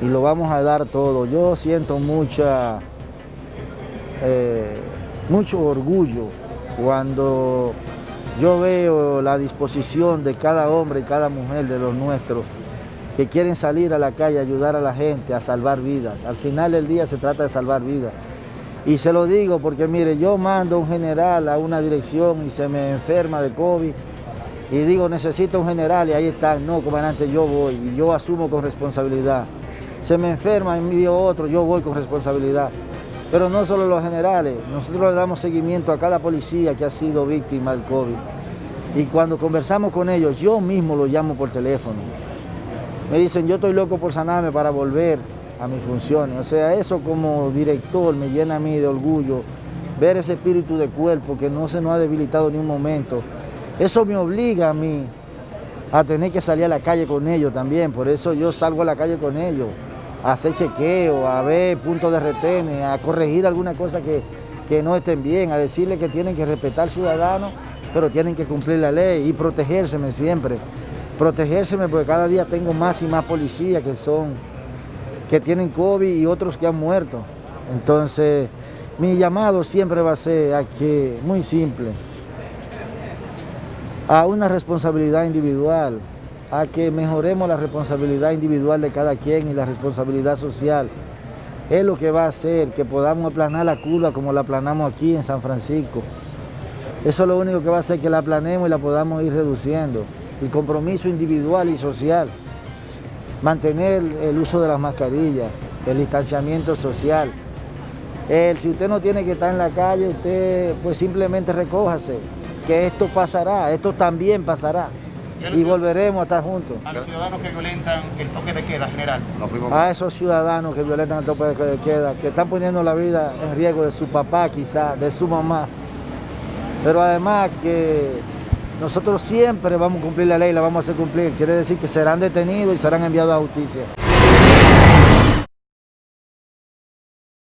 y lo vamos a dar todo. Yo siento mucha, eh, mucho orgullo cuando yo veo la disposición de cada hombre y cada mujer de los nuestros que quieren salir a la calle a ayudar a la gente, a salvar vidas. Al final del día se trata de salvar vidas. Y se lo digo porque mire, yo mando un general a una dirección y se me enferma de COVID y digo, necesito un general y ahí está, no, comandante, yo voy y yo asumo con responsabilidad. Se me enferma, envío otro, yo voy con responsabilidad. Pero no solo los generales, nosotros le damos seguimiento a cada policía que ha sido víctima del COVID. Y cuando conversamos con ellos, yo mismo los llamo por teléfono. Me dicen, yo estoy loco por sanarme para volver a mis funciones. O sea, eso como director me llena a mí de orgullo, ver ese espíritu de cuerpo que no se nos ha debilitado ni un momento. Eso me obliga a mí a tener que salir a la calle con ellos también, por eso yo salgo a la calle con ellos, a hacer chequeo, a ver puntos de retén, a corregir alguna cosa que, que no estén bien, a decirles que tienen que respetar al ciudadano, pero tienen que cumplir la ley y protegérseme siempre. Protegérseme porque cada día tengo más y más policías que son, que tienen COVID y otros que han muerto. Entonces, mi llamado siempre va a ser a que, muy simple, a una responsabilidad individual, a que mejoremos la responsabilidad individual de cada quien y la responsabilidad social. Es lo que va a hacer que podamos aplanar la curva como la aplanamos aquí en San Francisco. Eso es lo único que va a hacer que la aplanemos y la podamos ir reduciendo. El compromiso individual y social. Mantener el uso de las mascarillas, el distanciamiento social. El, si usted no tiene que estar en la calle, usted pues simplemente recójase, que esto pasará, esto también pasará y, volveremos a estar juntos. A los ciudadanos que violentan el toque de queda general. A esos ciudadanos que violentan el toque de queda, que están poniendo la vida en riesgo de su papá quizá, de su mamá, pero además que nosotros siempre vamos a cumplir la ley, la vamos a hacer cumplir, quiere decir que serán detenidos y serán enviados a justicia.